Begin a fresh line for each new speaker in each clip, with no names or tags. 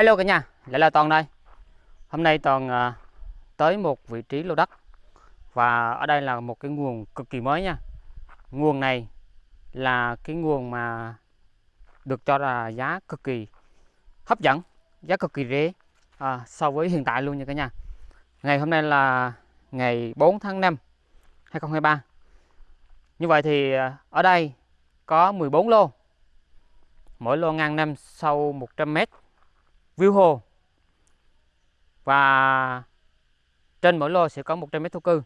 Hello cả nhà, lại là Toàn đây. Hôm nay Toàn uh, tới một vị trí lô đất và ở đây là một cái nguồn cực kỳ mới nha. Nguồn này là cái nguồn mà được cho là giá cực kỳ hấp dẫn, giá cực kỳ rẻ à, so với hiện tại luôn nha cả nhà. Ngày hôm nay là ngày 4 tháng 5 2023. Như vậy thì à, ở đây có 14 lô. Mỗi lô ngang năm sâu 100 mét view hồ. Và trên mỗi lô sẽ có 100 mét thổ cư.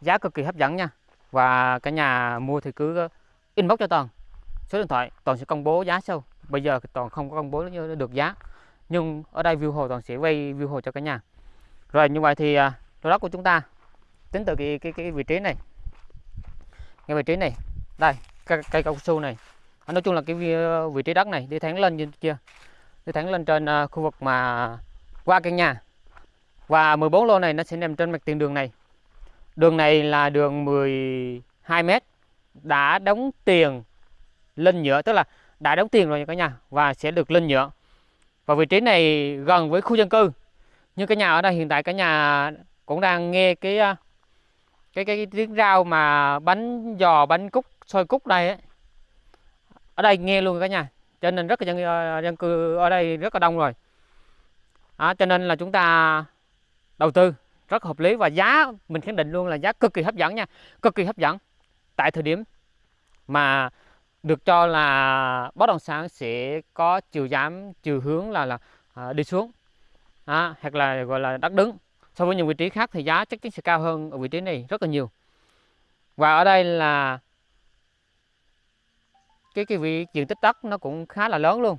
Giá cực kỳ hấp dẫn nha. Và cả nhà mua thì cứ inbox cho toàn. Số điện thoại toàn sẽ công bố giá sau bây giờ toàn không có công bố được giá. Nhưng ở đây view hồ toàn sẽ quay view hồ cho cả nhà. Rồi như vậy thì à, lô đất của chúng ta tính từ cái cái cái vị trí này. Cái vị trí này đây cây, cây cao su này. Nói chung là cái ờ, vị trí đất này đi thẳng lên trên kia đi thẳng lên trên ờ, khu vực mà qua căn nhà. Và 14 lô này nó sẽ nằm trên mặt tiền đường này. Đường này là đường 12 mét đã đóng tiền lên nhựa tức là đã đóng tiền rồi nha cả nhà và sẽ được lên nhựa. Và vị trí này gần với khu dân cư. Nhưng cái nhà ở đây hiện tại cả nhà cũng đang nghe cái ờ, cái cái, cái tiếng rau mà bánh giò bánh cúc xôi cúc đây ấy. ở đây nghe luôn cả nhà cho nên rất là dân ờ, dân cư ở đây rất là đông rồi. À, cho nên là chúng ta đầu tư rất hợp lý và giá mình khẳng định luôn là giá cực kỳ hấp dẫn nha cực kỳ hấp dẫn. Tại thời điểm mà được cho là bất động sản sẽ có chiều giảm chiều hướng là là à, đi xuống. À, hoặc là gọi là đất đứng. So với những vị trí khác thì giá chắc chắn sẽ cao hơn ở vị trí này rất là nhiều. Và ở đây là cái cái vị diện tích đất nó cũng khá là lớn luôn.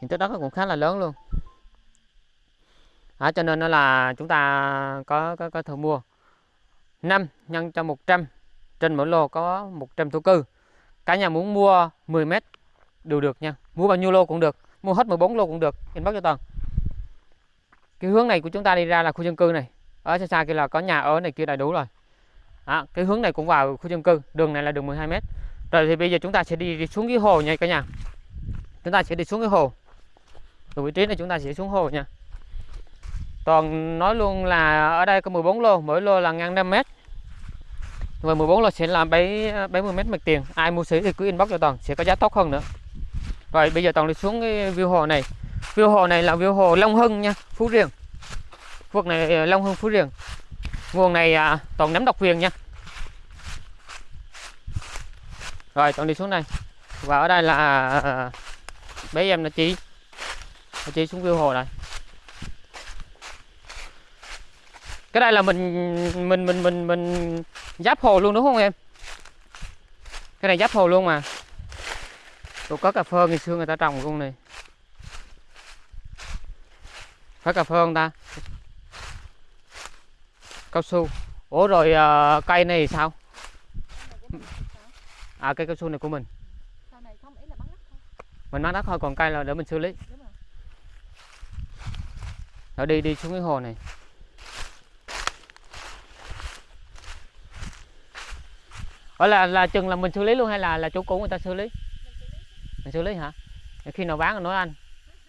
Diện tích đất nó cũng khá là lớn luôn. À, cho nên nó là chúng ta có có có thể mua 5 nhân cho 100 trên mỗi lô có 100 thổ cư. Cả nhà muốn mua 10 mét đều được nha mua bao nhiêu lô cũng được mua hết 14 lô cũng được inbox cho toàn. Cái hướng này của chúng ta đi ra là khu dân cư này ở xa xa kia là có nhà ở này kia đầy đủ rồi à, cái hướng này cũng vào khu dân cư đường này là đường 12 mét. Rồi thì bây giờ chúng ta sẽ đi, đi xuống cái hồ nha cả nhà. Chúng ta sẽ đi xuống cái hồ. Từ vị trí này chúng ta sẽ xuống hồ nha. Toàn nói luôn là ở đây có 14 lô mỗi lô là ngang 5 mét. Và 14 lô sẽ làm 70 mét mặt tiền. Ai mua xỉ thì cứ inbox cho toàn sẽ có giá tốt hơn nữa. Rồi bây giờ toàn đi xuống cái view hồ này. View hồ này là view hồ Long Hưng nha Phú Riềng. Vực này ờ, Long Hưng Phú Riềng nguồn này à, toàn nắm độc quyền nha. Rồi toàn đi xuống đây. Và ở đây là à, à, à bé em là chị là chị xuống view hồ này cái đây là mình mình mình mình mình giáp hồ luôn đúng không em? Cái này giáp hồ luôn mà. Tôi có cà phê ngày xưa người ta trồng luôn này. Phải cà phê không ta? Cao su ủa rồi uh, cây này sao à cây cao su này của mình mình bán đất thôi còn cây là để mình xử lý rồi đi đi xuống cái hồ này Ở là là chừng là mình xử lý luôn hay là là chủ cũ người ta xử lý? Mình xử lý hả? Khi nào bán nói anh.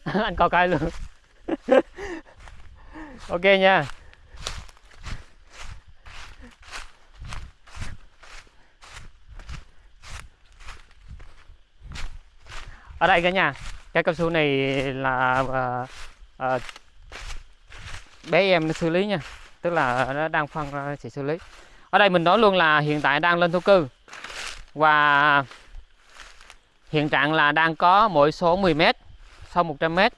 anh coi cây luôn. ok nha. Ở đây cả nhà cái cao su này là uh, uh, bé em nó xử lý nha. Tức là nó đang phân ra sẽ xử lý. Ở đây mình nói luôn là hiện tại đang lên thổ cư. Và hiện trạng là đang có mỗi số 10m sau 100m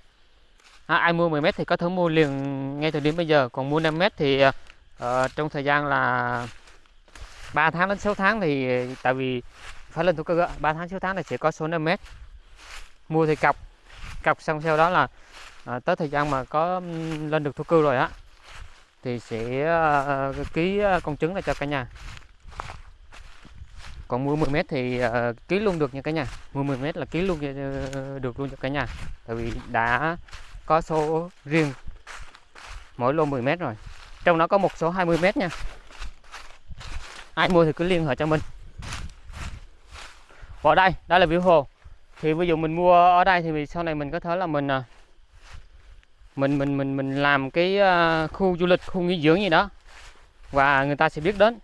à, ai mua 10m thì có thể mua liền ngay từ điểm bây giờ. Còn mua 5 m thì uh, trong thời gian là 3 tháng đến 6 tháng thì tại vì phải lên thổ cư 3 tháng 6 tháng là sẽ có số 5 mét mua thì cọc. Cọc xong sau đó là à, tới thời gian mà có lên được thổ cư rồi á thì sẽ à, ký à, con trứng lại cho cả nhà. Còn mua 10 mét thì à, ký luôn được nha cả nhà. Mua 10 mét là ký luôn ờ, được luôn cho cả nhà. Tại vì đã có số riêng mỗi lô 10 mét rồi. Trong đó có một số 20 mét nha. Ai mua thì cứ liên hệ cho mình. Ở đây đây là view hồ thì ví dụ mình mua ở đây thì sau này mình có thể là mình à, mình mình mình mình làm cái à, khu du lịch khu nghỉ dưỡng gì đó. Và người ta sẽ biết đến.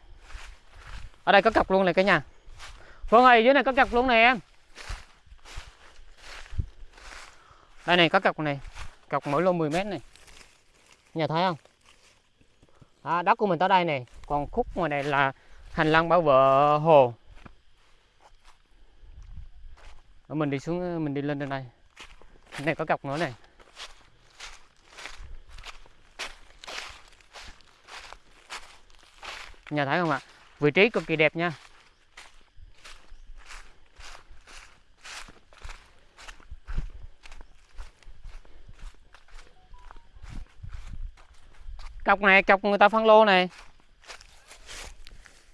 Ở đây có cọc luôn này cả nhà. Phương ơi dưới này có cọc luôn này em. Đây này có cọc này. Cọc mỗi lô 10 mét này. Nhà thấy không? À, đất của mình tới đây này. Còn khúc ngoài này là hành lang bảo vệ hồ Ở mình đi xuống ờ, mình đi lên trên đây. Cái này có cọc nữa này. Nhà thấy không ạ? Vị trí cực kỳ đẹp nha. Cọc này, cọc người ta phân lô này.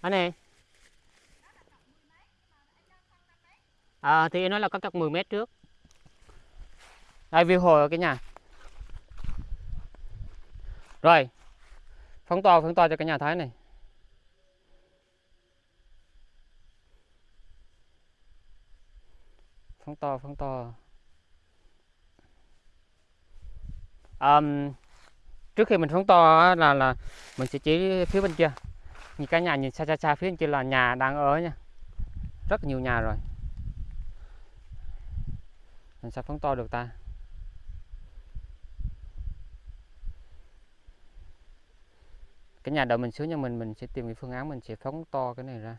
Anh này à, thì nó là có cọc 10 mét trước. Đây view hồ ở cái nhà. Rồi phóng to phóng to cho cái nhà thái này. Phóng to phóng to. Um, trước khi mình phóng to là là mình sẽ chỉ phía bên kia. Nhìn cái nhà nhìn xa xa xa phía bên kia là nhà đang ở nha. Rất nhiều nhà rồi làm sao phóng to được ta. Cái nhà đầu mình xuống nhà mình mình sẽ tìm cái phương án mình sẽ phóng to cái này ra.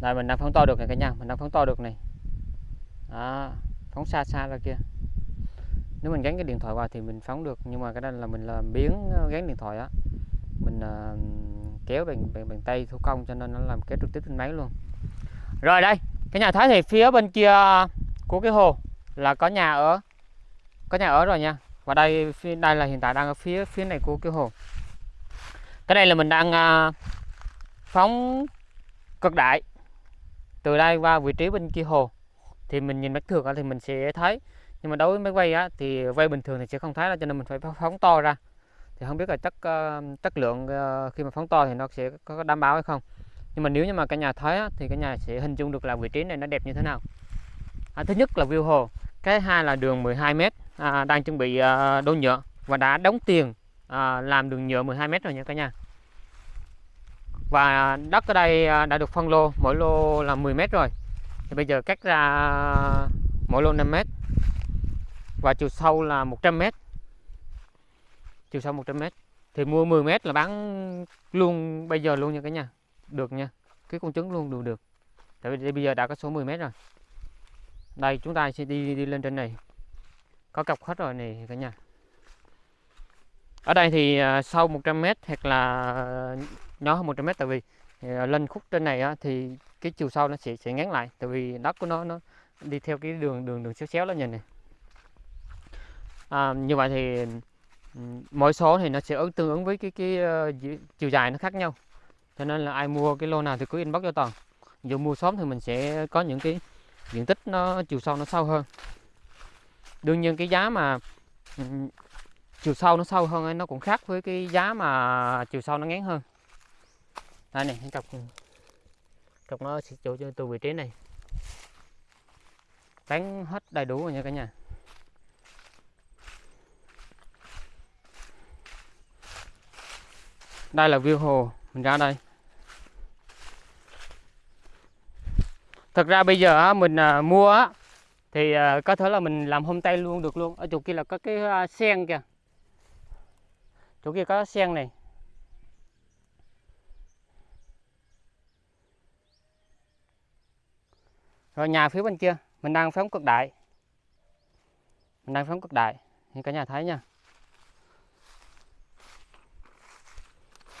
Đây mình đang phóng to được này cả nhà, mình đang phóng to được này. Đó, phóng xa xa ra kia. Nếu mình gắn cái điện thoại vào thì mình phóng được, nhưng mà cái đây là mình làm biến ờ, gắn điện thoại á. Mình uh, kéo bằng, bằng bằng tay thủ công cho nên nó làm kéo trực tiếp trên máy luôn. Rồi đây, cái nhà Thái thì phía bên kia của cái hồ là có nhà ở. Có nhà ở rồi nha. Và đây đây là hiện tại đang ở phía phía này của cái hồ. Cái đây là mình đang uh, phóng cực đại từ đây qua vị trí bên kia hồ thì mình nhìn mắt thường thì mình sẽ thấy. Nhưng mà đối với máy quay á, thì quay bình thường thì sẽ không thấy đâu cho nên mình phải phóng to ra. Thì không biết là chất uh, chất lượng uh, khi mà phóng to thì nó sẽ có đảm bảo hay không. Nhưng mà nếu như mà cả nhà thấy á, thì cả nhà sẽ hình dung được là vị trí này nó đẹp như thế nào. À, thứ nhất là view hồ. Cái hai là đường 12 m à, đang chuẩn bị uh, đổ nhựa và đã đóng tiền à, làm đường nhựa 12 m rồi nha cả nhà và đất ở đây à, đã được phân lô mỗi lô là 10 mét rồi. Thì bây giờ cắt ra mỗi lô 5 mét. Và chiều sâu là 100 mét. Chiều sâu 100 mét. Thì mua 10 mét là bán luôn bây giờ luôn nha cả nhà. Được nha. Cái con trứng luôn được được. Tại vì bây giờ đã có số 10 mét rồi. Đây chúng ta sẽ đi đi lên trên này. Có cọc hết rồi này cả nhà. Ở đây thì à, sâu 100 mét hoặc là nhỏ hơn 100 mét tại vì ờ, lên khúc trên này á, thì cái chiều sâu nó sẽ sẽ ngắn lại tại vì đất của nó nó đi theo cái đường đường đường xéo xéo đó nhìn này. À, như vậy thì ừ, mỗi số thì nó sẽ ứng tương ứng với cái cái uh, chiều dài nó khác nhau. Cho nên là ai mua cái lô nào thì cứ inbox cho toàn. Dù mua sớm thì mình sẽ có những cái diện tích nó chiều sâu nó sâu hơn. Đương nhiên cái giá mà ừ, chiều sâu nó sâu hơn nó cũng khác với cái giá mà chiều sâu nó ngắn hơn đây này cái cọc cọc nó sẽ chỗ từ vị trí này. Tán hết đầy đủ rồi nha cả nhà. Đây là view hồ, mình ra đây. Thật ra bây giờ mình à, mua thì à, có thể là mình làm hôm tay luôn, được luôn. Ở chỗ kia là có cái à, sen kìa. Chỗ kia có sen này. Rồi nhà phía bên kia, mình đang phóng cực đại. Mình đang phóng cực đại. Như cả nhà thấy nha.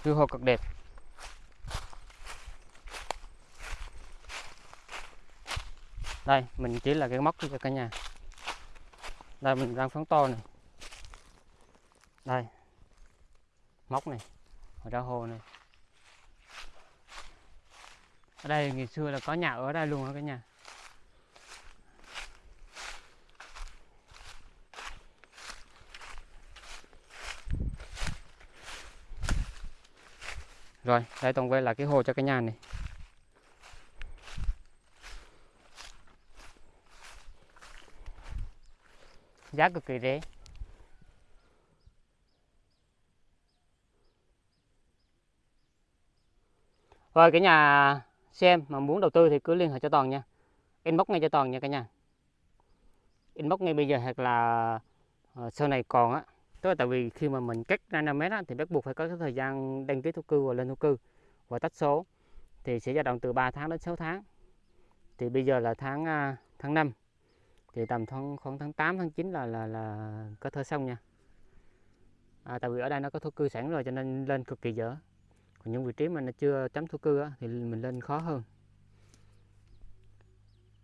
View hồ cực đẹp. Đây, mình chỉ là cái móc cho cả nhà. Đây, mình đang phóng to này. Đây. Móc này. Ở ra hồ này. Ở đây, ngày xưa là có nhà ở đây luôn á cả nhà? Rồi, đây toàn về là cái hồ cho cái nhà này. Giá cực kỳ rẻ. Rồi, cái nhà xem mà muốn đầu tư thì cứ liên hệ cho toàn nha. Inbox ngay cho toàn nha cả nhà. Inbox ngay bây giờ hoặc là ờ, sau này còn á tức là tại vì khi mà mình cách ra 5 mét á, thì bắt buộc phải có cái thời gian đăng ký thổ cư và lên thổ cư và tách số. Thì sẽ dao động từ 3 tháng đến 6 tháng. Thì bây giờ là tháng à, tháng 5 thì tầm khoảng, khoảng tháng 8 tháng 9 là là là có thơ xong nha. À, tại vì ở đây nó có thổ cư sẵn rồi cho nên lên cực kỳ dở. Còn những vị trí mà nó chưa chấm thổ cư á, thì mình lên khó hơn.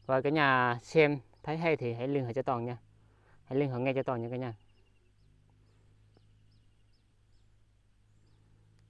Và cả nhà xem thấy hay thì hãy liên hệ cho toàn nha. Hãy liên hệ ngay cho toàn nha cả nhà.